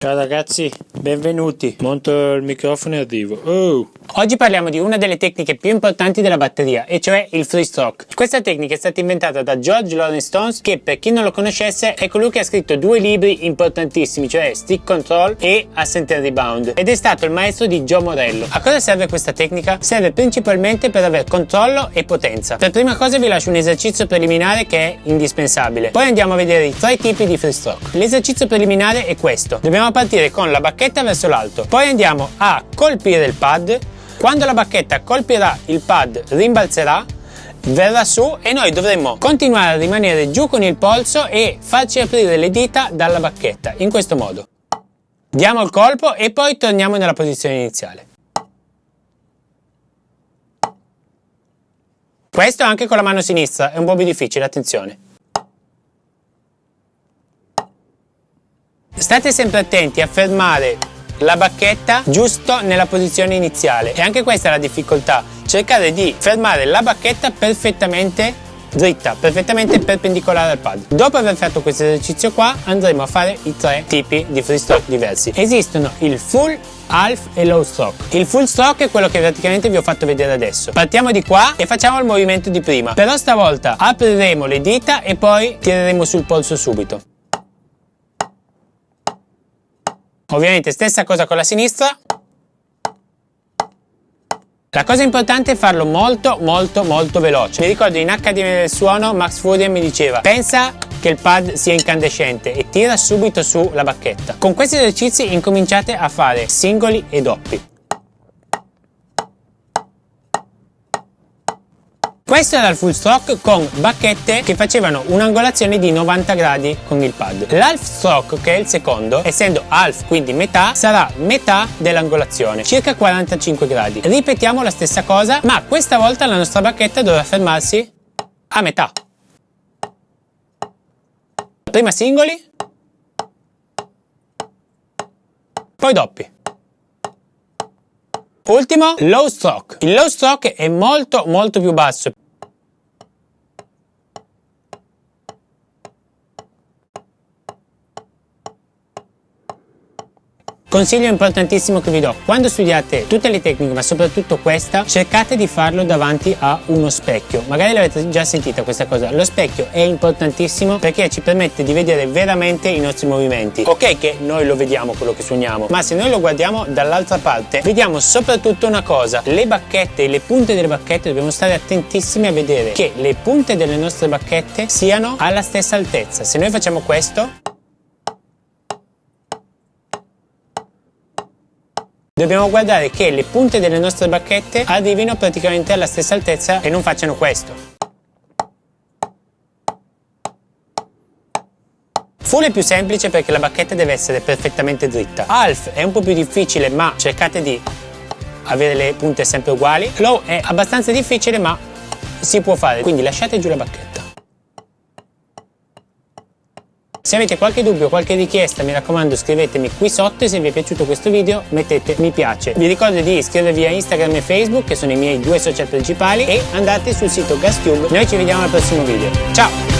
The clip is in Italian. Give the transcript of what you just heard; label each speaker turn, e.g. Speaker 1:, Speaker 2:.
Speaker 1: Ciao ragazzi, benvenuti. Monto il microfono e arrivo. Oh.
Speaker 2: Oggi parliamo di una delle tecniche più importanti della batteria, e cioè il freestroke. Questa tecnica è stata inventata da George Lawrence Stones, che per chi non lo conoscesse è colui che ha scritto due libri importantissimi, cioè Stick Control e Ascent and Rebound, ed è stato il maestro di Joe Morello. A cosa serve questa tecnica? Serve principalmente per avere controllo e potenza. Per prima cosa vi lascio un esercizio preliminare che è indispensabile. Poi andiamo a vedere i tre tipi di freestroke. L'esercizio preliminare è questo. Dobbiamo partire con la bacchetta verso l'alto, poi andiamo a colpire il pad, quando la bacchetta colpirà il pad rimbalzerà, verrà su e noi dovremmo continuare a rimanere giù con il polso e farci aprire le dita dalla bacchetta, in questo modo. Diamo il colpo e poi torniamo nella posizione iniziale. Questo anche con la mano sinistra, è un po' più difficile, attenzione. State sempre attenti a fermare la bacchetta giusto nella posizione iniziale e anche questa è la difficoltà, cercare di fermare la bacchetta perfettamente dritta, perfettamente perpendicolare al pad. Dopo aver fatto questo esercizio qua andremo a fare i tre tipi di freestroke diversi. Esistono il full, half e low stroke. Il full stroke è quello che praticamente vi ho fatto vedere adesso. Partiamo di qua e facciamo il movimento di prima. Però stavolta apriremo le dita e poi tireremo sul polso subito. Ovviamente stessa cosa con la sinistra. La cosa importante è farlo molto molto molto veloce. Mi ricordo in Accademia del Suono Max Furian mi diceva pensa che il pad sia incandescente e tira subito su la bacchetta. Con questi esercizi incominciate a fare singoli e doppi. Questo era il full stroke con bacchette che facevano un'angolazione di 90 gradi con il pad. L'half stroke, che è il secondo, essendo half, quindi metà, sarà metà dell'angolazione, circa 45 gradi. Ripetiamo la stessa cosa, ma questa volta la nostra bacchetta dovrà fermarsi a metà. Prima singoli, poi doppi. Ultimo, low stroke. Il low stroke è molto molto più basso. Consiglio importantissimo che vi do, quando studiate tutte le tecniche ma soprattutto questa, cercate di farlo davanti a uno specchio. Magari l'avete già sentita questa cosa, lo specchio è importantissimo perché ci permette di vedere veramente i nostri movimenti. Ok che noi lo vediamo quello che suoniamo, ma se noi lo guardiamo dall'altra parte, vediamo soprattutto una cosa, le bacchette e le punte delle bacchette dobbiamo stare attentissimi a vedere che le punte delle nostre bacchette siano alla stessa altezza. Se noi facciamo questo, Dobbiamo guardare che le punte delle nostre bacchette arrivino praticamente alla stessa altezza e non facciano questo. Full è più semplice perché la bacchetta deve essere perfettamente dritta. Half è un po' più difficile ma cercate di avere le punte sempre uguali. Low è abbastanza difficile ma si può fare, quindi lasciate giù la bacchetta. Se avete qualche dubbio, qualche richiesta, mi raccomando scrivetemi qui sotto e se vi è piaciuto questo video mettete mi piace. Vi ricordo di iscrivervi a Instagram e Facebook che sono i miei due social principali e andate sul sito GasTube. Noi ci vediamo al prossimo video. Ciao!